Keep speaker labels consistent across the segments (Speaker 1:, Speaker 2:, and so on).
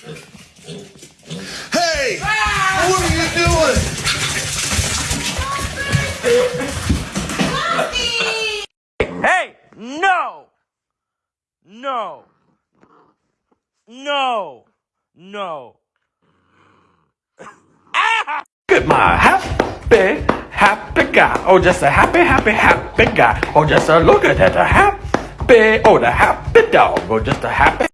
Speaker 1: Hey! What are you doing?
Speaker 2: Hey! No! No! No! No!
Speaker 3: Look at my happy, happy guy. Oh, just a happy, happy, happy guy. Oh, just a look at that, a happy, oh, the happy dog. Oh, just a happy.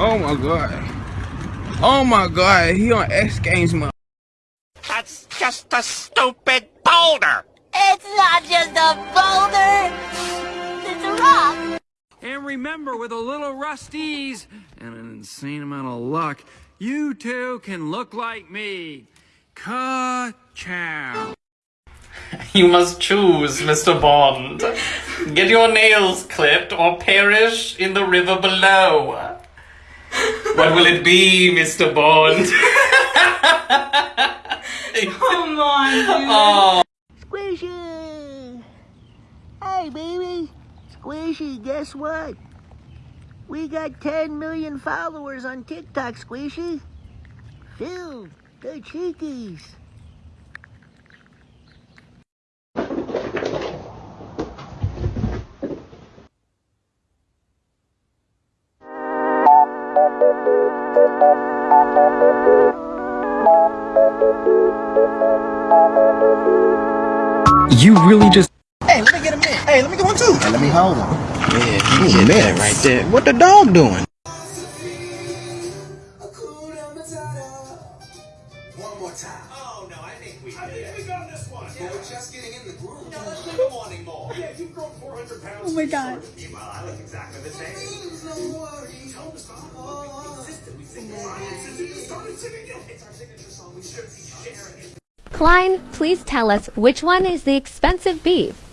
Speaker 4: Oh my god. Oh my god, he on X Games mode.
Speaker 2: That's just a stupid boulder!
Speaker 5: It's not just a boulder. It's a rock.
Speaker 6: And remember, with a little Rust-eze and an insane amount of luck, you too can look like me. Ka-chow.
Speaker 7: You must choose, Mr. Bond. Get your nails clipped or perish in the river below. What will it be, Mr. Bond?
Speaker 5: Come on, dude.
Speaker 7: oh.
Speaker 8: Squishy! Hey, baby! Squishy, guess what? We got 10 million followers on TikTok, Squishy. Phil, the cheekies.
Speaker 6: You really just.
Speaker 4: Hey, let me get a minute. Hey, let me get one too. Hey, let me hold him. Yeah, you get that right there. What the dog doing?
Speaker 1: One more time. Oh no, I think we. I think we got this one. But we're just getting in the groove. No, let's keep wanting more. Yeah, you've grown 400 pounds. Oh my god. Meanwhile, I look exactly the same. Tell the song. Consistent. We sing the song. Since you started singing it,
Speaker 9: Klein, please tell us which one is the expensive beef.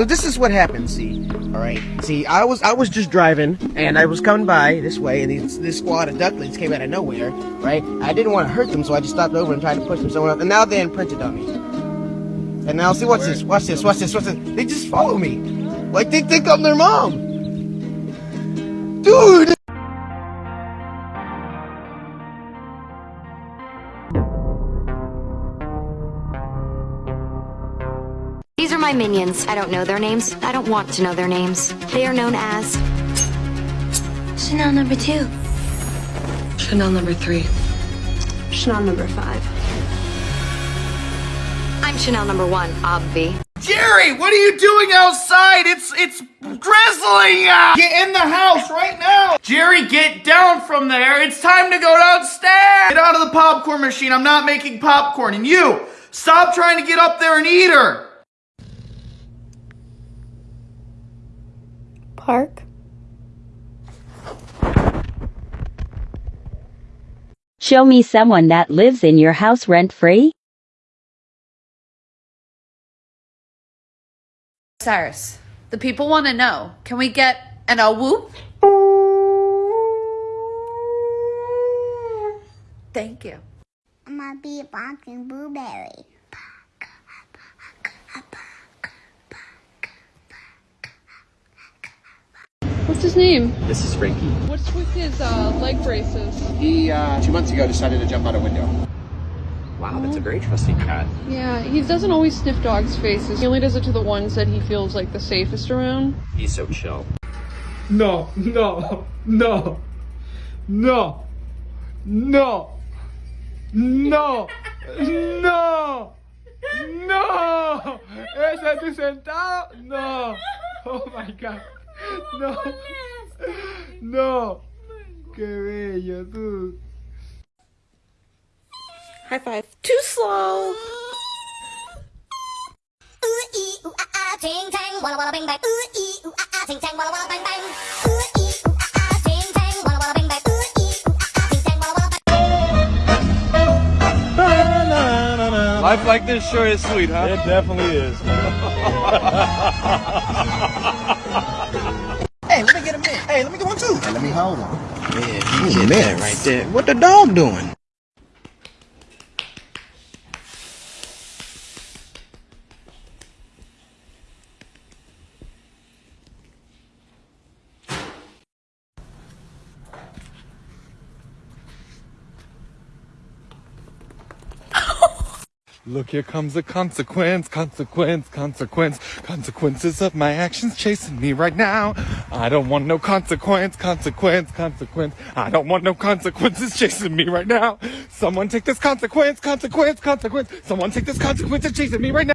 Speaker 4: So this is what happened. See, all right. See, I was I was just driving and I was coming by this way, and these, this squad of ducklings came out of nowhere. Right. I didn't want to hurt them, so I just stopped over and tried to push them somewhere else. And now they imprinted on me. And now see, watch this, watch this, watch this, watch this. They just follow me, like they think I'm their mom. Dude.
Speaker 9: My minions. I don't know their names. I don't want to know their names. They are known as Chanel number two.
Speaker 10: Chanel number three.
Speaker 5: Chanel number five.
Speaker 9: I'm Chanel number one, obvi.
Speaker 4: Jerry, what are you doing outside? It's it's drizzling out. Get in the house right now. Jerry, get down from there. It's time to go downstairs. Get out of the popcorn machine. I'm not making popcorn. And you, stop trying to get up there and eat her.
Speaker 9: Park.
Speaker 10: Show me someone that lives in your house rent free.
Speaker 5: Cyrus, the people want to know. Can we get an a whoop? Thank you.
Speaker 8: I'm gonna be a boxing blueberry.
Speaker 11: What's his name?
Speaker 12: This is Frankie.
Speaker 11: What's with his uh, leg braces?
Speaker 12: He, uh, two months ago decided to jump out a window. Wow, that's a very trusting cat.
Speaker 11: Yeah, he doesn't always sniff dogs' faces. He only does it to the ones that he feels like the safest around.
Speaker 12: He's so chill.
Speaker 13: No, no, no, no, no, no, no, no. Ese es tu sentado? No. Oh my god. No. No. Qué bello tú.
Speaker 5: High five. Too slow.
Speaker 14: ting tang, walla walla bang bang. Ooh ee ooh ah ah, ting tang, walla walla bang bang. Ooh ee ooh ah ah, ting tang, walla walla bang bang. Ooh ee ooh ting tang, walla walla bang.
Speaker 15: Life like this sure is sweet, huh?
Speaker 16: It definitely is.
Speaker 17: hold on.
Speaker 18: Yeah, you get that right there. What the dog doing?
Speaker 15: Look, here comes the consequence, consequence, consequence, consequences of my actions chasing me right now. I don't want no consequence, consequence, consequence. I don't want no consequences chasing me right now. Someone take this consequence, consequence, consequence. Someone take this consequence and chasing me right now.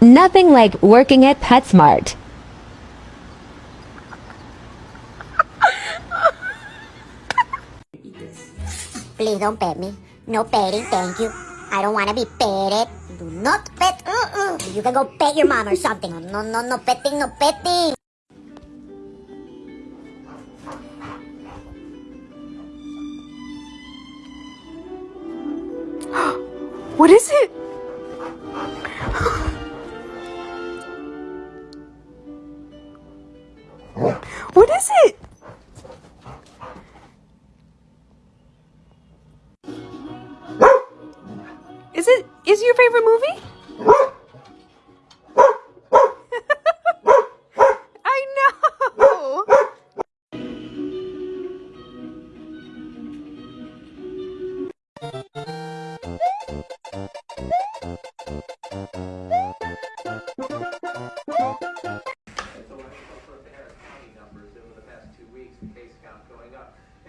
Speaker 9: Nothing like working at PetSmart.
Speaker 14: Please don't pet me. No petting, thank you. I don't wanna be petted. Do not pet. Uh-uh. You can go pet your mom or something. No, no, no petting, no petting.
Speaker 19: What is it? What is it?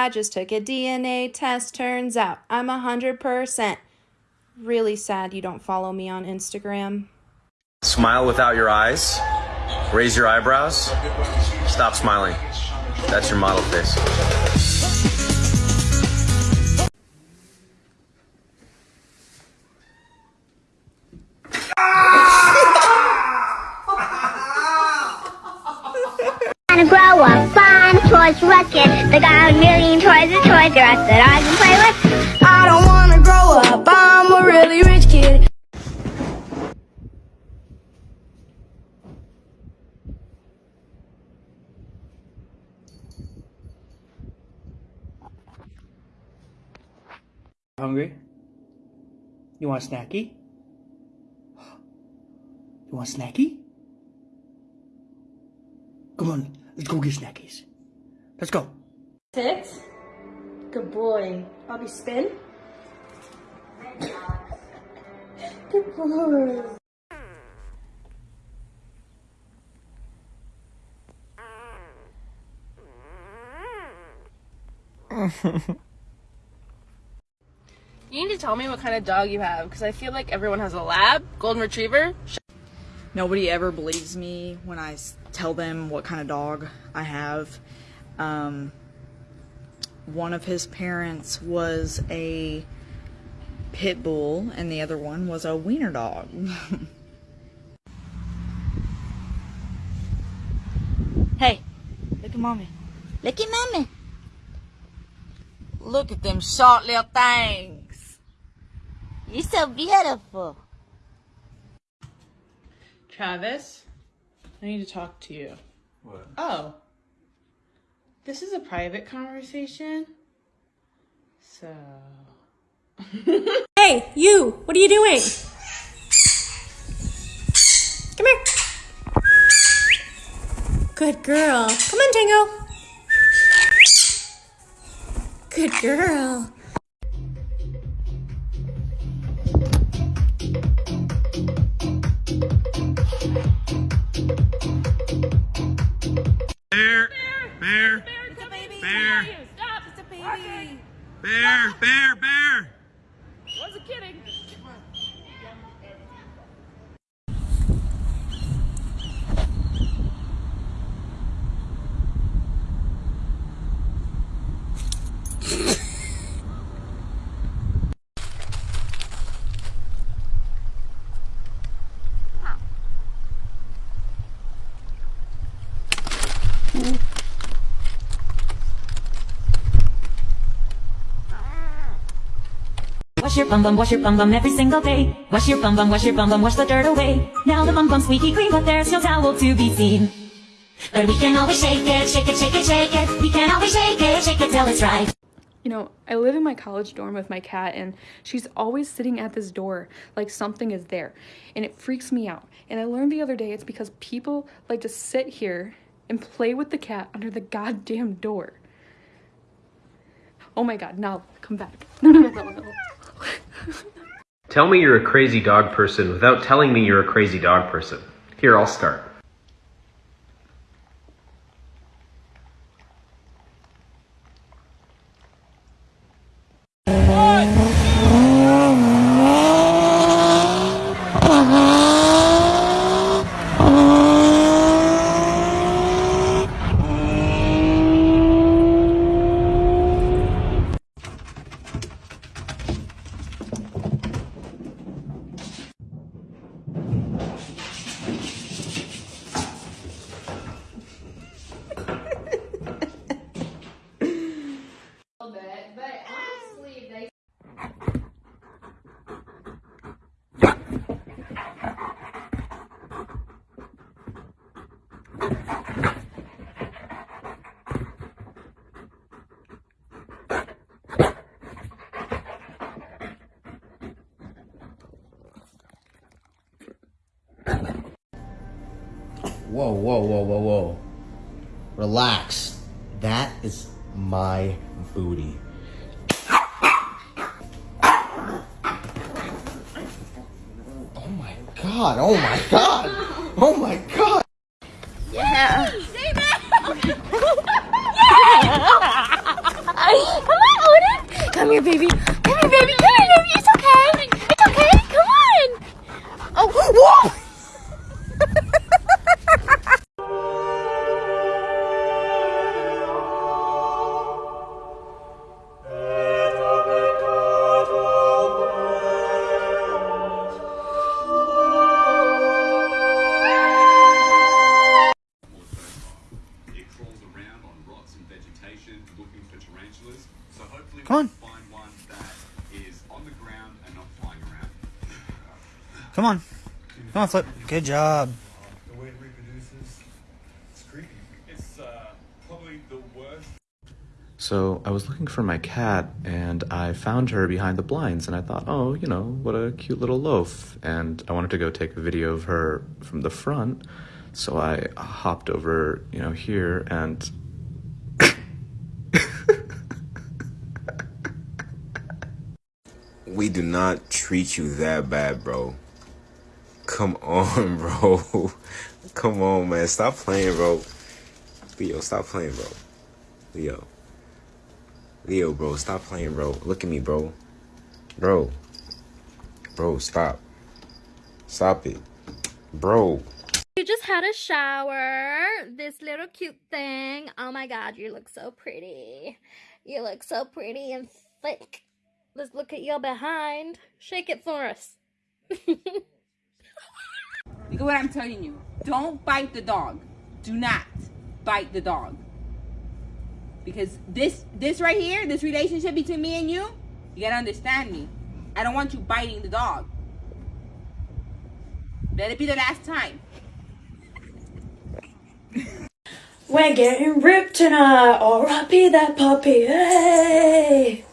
Speaker 19: I just took a DNA test. Turns out I'm 100%. Really sad you don't follow me on Instagram.
Speaker 20: Smile without your eyes. Raise your eyebrows. Stop smiling. That's your model face.
Speaker 7: Toys at Toys R Us that I can play with. I don't wanna grow up, I'm a really rich kid.
Speaker 21: Hungry? You want a snacky? You want a snacky? Come on, let's go get snackies. Let's go.
Speaker 5: Six. Good boy. Bobby, spin. Good boy.
Speaker 19: You need to tell me what kind of dog you have because I feel like everyone has a lab, golden retriever.
Speaker 22: Nobody ever believes me when I tell them what kind of dog I have. Um, one of his parents was a pit bull, and the other one was a wiener dog.
Speaker 12: Hey, look at mommy. Look at mommy. Look at them short little things. You're so beautiful.
Speaker 19: Travis, I need to talk to you.
Speaker 15: What?
Speaker 19: Oh. This is a private conversation. So, Hey, you! What are you doing? Come here. Good girl. Come on, Tango. Good girl.
Speaker 15: Bear, bear, bear, bear, bear, bear.
Speaker 23: Your bum bum, wash your bum bum every single day. Wash your bum bum, wash your bum bum, wash the dirt away. Now the bum bum squeaky clean, but there's no towel to be seen. But we can always shake it, shake it, shake it, shake it. We can always shake it, shake it till it's right.
Speaker 24: You know, I live in my college dorm with my cat, and she's always sitting at this door like something is there. And it freaks me out. And I learned the other day it's because people like to sit here and play with the cat under the goddamn door. Oh my god, now come back. No, no, no, no, no.
Speaker 25: Tell me you're a crazy dog person without telling me you're a crazy dog person. Here, I'll start.
Speaker 4: Whoa, whoa, whoa, whoa, whoa. Relax. That is my booty. Oh my god, oh my god, oh my god.
Speaker 19: Yeah.
Speaker 26: Come on, Odin. Come here, baby. Come here, baby. Come on,
Speaker 21: Flip. Good job.
Speaker 6: The way it reproduces, it's creepy. It's uh, probably the worst.
Speaker 25: So I was looking for my cat and I found her behind the blinds and I thought, oh, you know, what a cute little loaf. And I wanted to go take a video of her from the front. So I hopped over, you know, here and
Speaker 20: We do not treat you that bad, bro. Come on, bro. Come on, man. Stop playing, bro. Leo, stop playing, bro. Leo. Leo, bro, stop playing, bro. Look at me, bro. Bro. Bro, stop. Stop it. Bro.
Speaker 26: You just had a shower. This little cute thing. Oh my god, you look so pretty. You look so pretty and thick. Let's look at your behind. Shake it for us.
Speaker 27: Look at what I'm telling you. Don't bite the dog. Do not bite the dog. Because this this right here, this relationship between me and you, you gotta understand me. I don't want you biting the dog. Let it be the last time.
Speaker 19: We're getting ripped tonight. R.I.P. that puppy. Hey.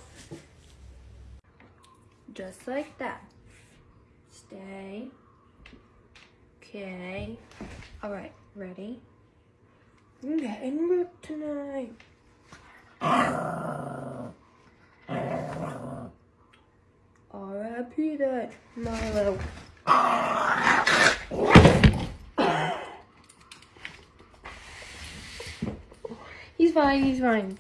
Speaker 7: Just like that. Stay. Okay. Alright, ready? I'm getting ripped tonight. R.I.P. that Milo. He's fine, he's fine.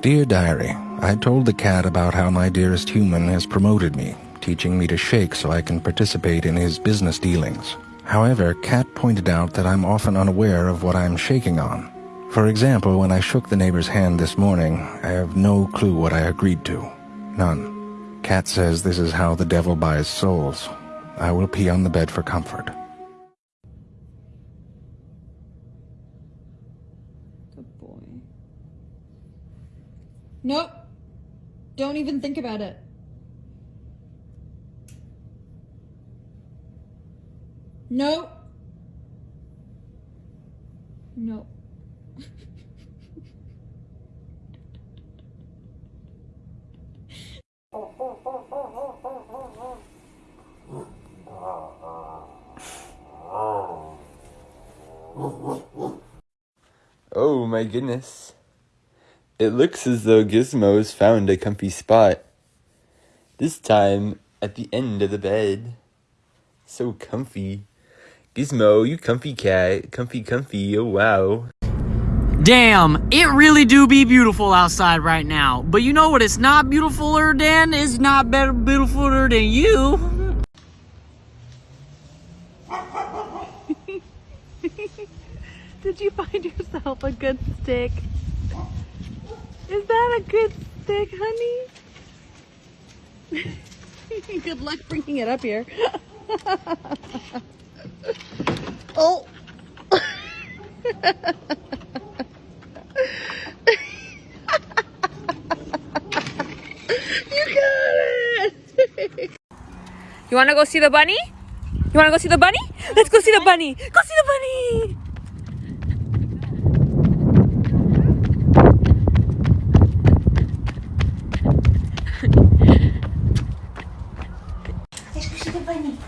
Speaker 28: Dear Diary, I told the cat about how my dearest human has promoted me, teaching me to shake so I can participate in his business dealings. However, Cat pointed out that I'm often unaware of what I'm shaking on. For example, when I shook the neighbor's hand this morning, I have no clue what I agreed to. None. Cat says this is how the devil buys souls. I will pee on the bed for comfort.
Speaker 29: Good boy. Nope. Don't even think about it. Nope. Nope.
Speaker 30: Oh my goodness. It looks as though Gizmo's found a comfy spot. This time at the end of the bed. So comfy. Gizmo, you comfy cat. Comfy, comfy. Oh wow.
Speaker 8: Damn, it really do be beautiful outside right now. But you know what it's not beautifuler than? It's not better beautifuler than you.
Speaker 31: Did you find yourself a good stick? Is that a good stick, honey? good luck bringing it up here. oh. you got it.
Speaker 32: You wanna go see the bunny? You wanna go see the bunny? Let's go see the bunny. Go see the bunny.
Speaker 22: Let's go see the bunny.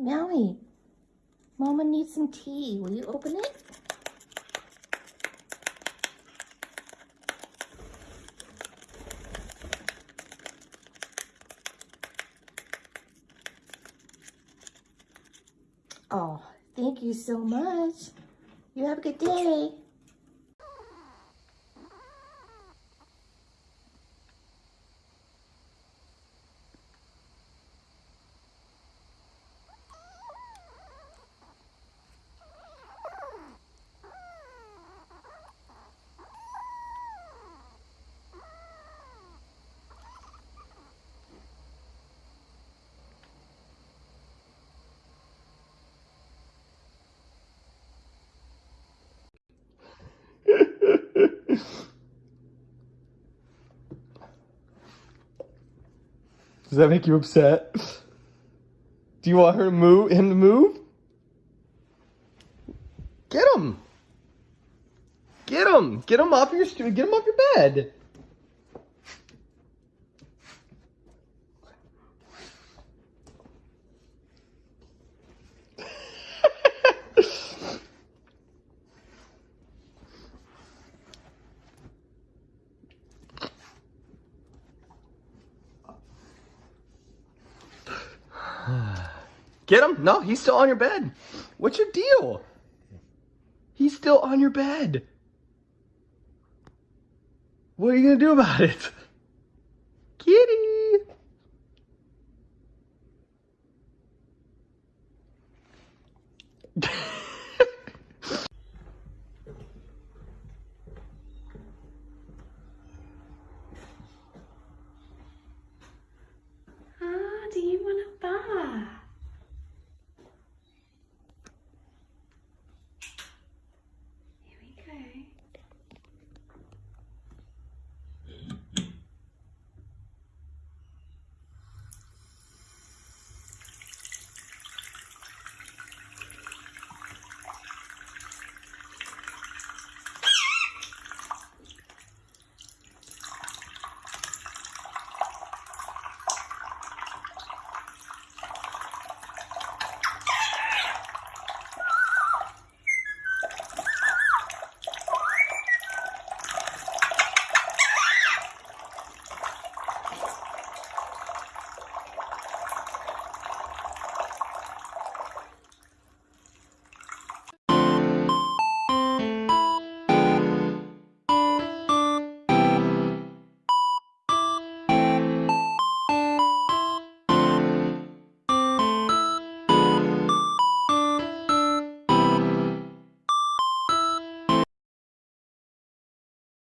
Speaker 22: Meowie, Mama needs some tea. Will you open it? Oh, thank you so much. You have a good day.
Speaker 21: Does that make you upset? Do you want her to move? Him to move? Get him! Get him! Get him off your Get him off your bed. Get him? No, he's still on your bed. What's your deal? He's still on your bed. What are you gonna do about it?